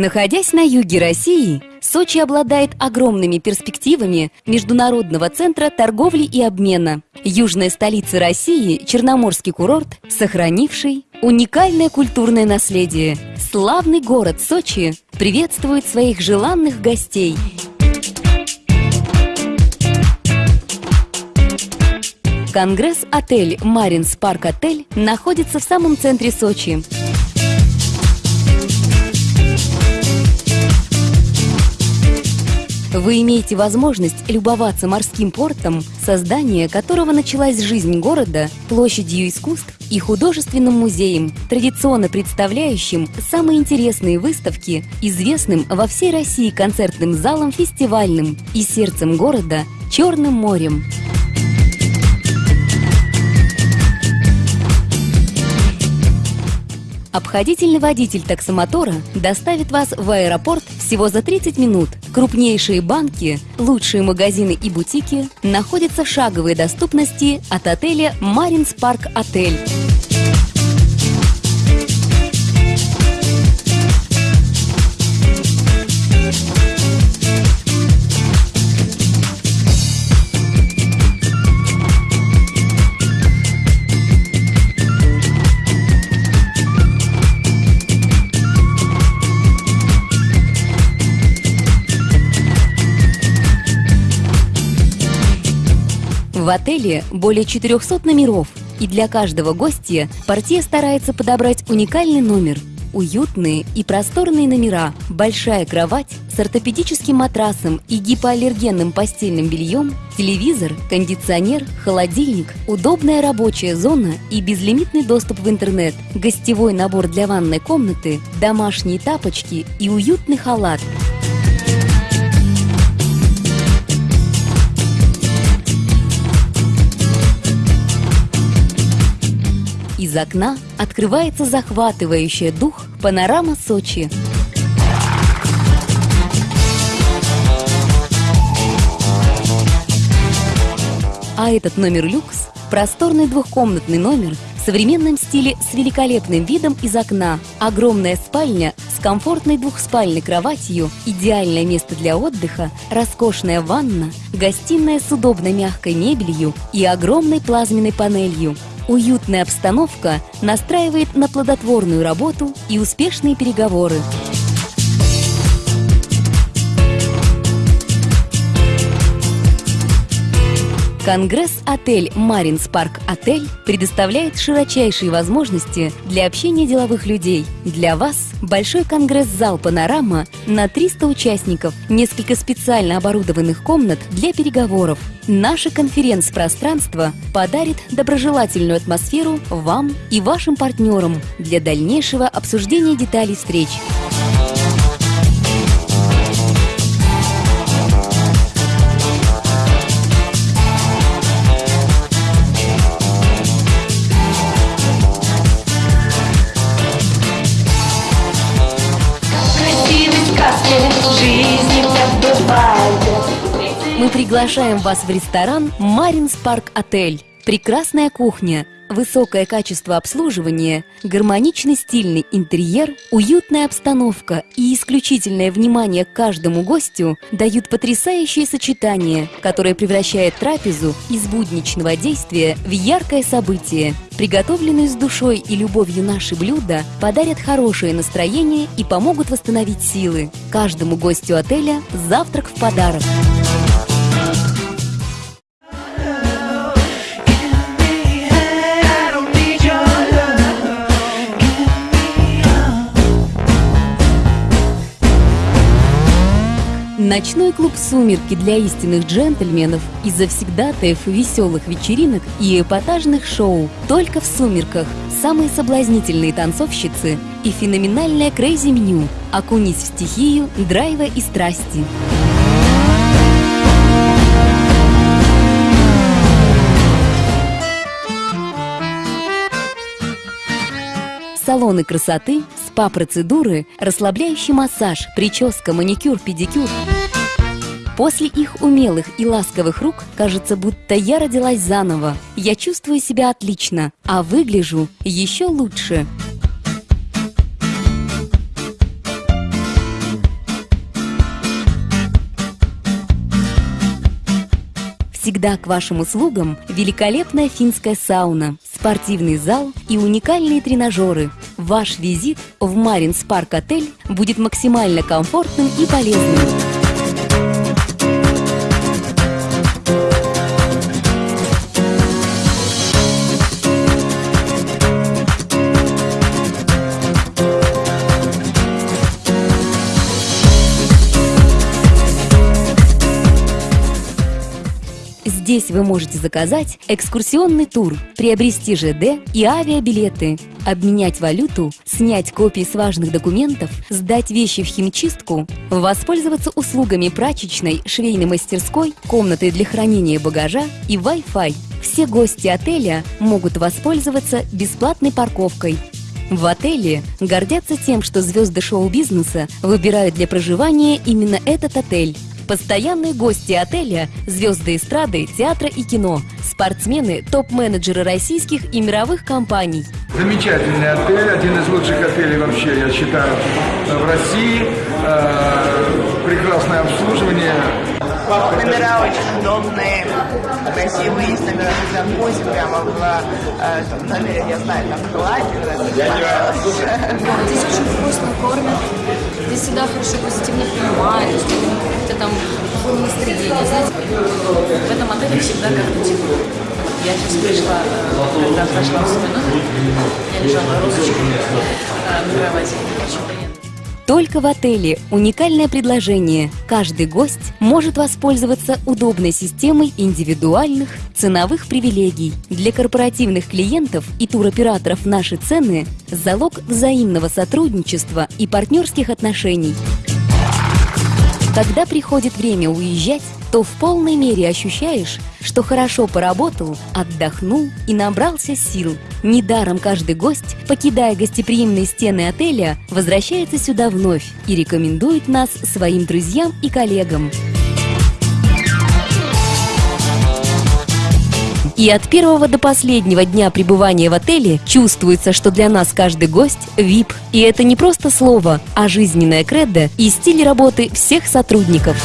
Находясь на юге России, Сочи обладает огромными перспективами Международного центра торговли и обмена. Южная столица России – Черноморский курорт, сохранивший уникальное культурное наследие. Славный город Сочи приветствует своих желанных гостей. Конгресс-отель «Маринс Парк Отель» находится в самом центре Сочи. Вы имеете возможность любоваться морским портом, создание которого началась жизнь города, площадью искусств и художественным музеем, традиционно представляющим самые интересные выставки, известным во всей России концертным залом фестивальным и сердцем города Черным морем. Обходительный водитель таксомотора доставит вас в аэропорт всего за 30 минут. Крупнейшие банки, лучшие магазины и бутики находятся в шаговой доступности от отеля «Маринс Парк Отель». В отеле более 400 номеров, и для каждого гостя портье старается подобрать уникальный номер. Уютные и просторные номера, большая кровать с ортопедическим матрасом и гипоаллергенным постельным бельем, телевизор, кондиционер, холодильник, удобная рабочая зона и безлимитный доступ в интернет, гостевой набор для ванной комнаты, домашние тапочки и уютный халат – Из окна открывается захватывающая дух панорама Сочи. А этот номер люкс – просторный двухкомнатный номер в современном стиле с великолепным видом из окна, огромная спальня с комфортной двухспальной кроватью, идеальное место для отдыха, роскошная ванна, гостиная с удобной мягкой мебелью и огромной плазменной панелью – Уютная обстановка настраивает на плодотворную работу и успешные переговоры. Конгресс-отель «Маринс Парк Отель» предоставляет широчайшие возможности для общения деловых людей. Для вас большой конгресс-зал «Панорама» на 300 участников, несколько специально оборудованных комнат для переговоров. Наше конференц-пространство подарит доброжелательную атмосферу вам и вашим партнерам для дальнейшего обсуждения деталей встреч. Мы приглашаем вас в ресторан «Маринс Парк Отель». Прекрасная кухня, высокое качество обслуживания, гармоничный стильный интерьер, уютная обстановка и исключительное внимание к каждому гостю дают потрясающее сочетание, которое превращает трапезу из будничного действия в яркое событие. Приготовленные с душой и любовью наши блюда подарят хорошее настроение и помогут восстановить силы. Каждому гостю отеля завтрак в подарок. Ночной клуб «Сумерки» для истинных джентльменов и завсегдатаев веселых вечеринок и эпатажных шоу только в «Сумерках». Самые соблазнительные танцовщицы и феноменальное крейзи-меню. Окунись в стихию драйва и страсти. салоны красоты, спа-процедуры, расслабляющий массаж, прическа, маникюр, педикюр. После их умелых и ласковых рук кажется, будто я родилась заново. Я чувствую себя отлично, а выгляжу еще лучше. Всегда к вашим услугам великолепная финская сауна, спортивный зал и уникальные тренажеры. Ваш визит в Маринс Парк Отель будет максимально комфортным и полезным. Здесь вы можете заказать экскурсионный тур, приобрести ЖД и авиабилеты, обменять валюту, снять копии с важных документов, сдать вещи в химчистку, воспользоваться услугами прачечной, швейной мастерской, комнатой для хранения багажа и Wi-Fi. Все гости отеля могут воспользоваться бесплатной парковкой. В отеле гордятся тем, что звезды шоу-бизнеса выбирают для проживания именно этот отель. Постоянные гости отеля – звезды эстрады, театра и кино, спортсмены, топ-менеджеры российских и мировых компаний. Замечательный отель, один из лучших отелей вообще, я считаю, в России. Э, прекрасное обслуживание. Номера очень удобные, красивые, есть номера с джакузи, прямо в э, номере, я знаю, там клади. Здесь очень вкусно кормят, всегда хорошо позитивно принимают, какое-то там плохое настроение. Знаете, в этом отеле всегда как-то тепло. Я сейчас пришла, э, когда зашла в свой номер, я лежала розочкой э, на кровати. Очень приятно. Только в отеле уникальное предложение. Каждый гость может воспользоваться удобной системой индивидуальных ценовых привилегий. Для корпоративных клиентов и туроператоров наши цены – залог взаимного сотрудничества и партнерских отношений. Когда приходит время уезжать, то в полной мере ощущаешь, что хорошо поработал, отдохнул и набрался сил. Недаром каждый гость, покидая гостеприимные стены отеля, возвращается сюда вновь и рекомендует нас своим друзьям и коллегам. И от первого до последнего дня пребывания в отеле чувствуется, что для нас каждый гость – VIP. И это не просто слово, а жизненная кредо и стиль работы всех сотрудников.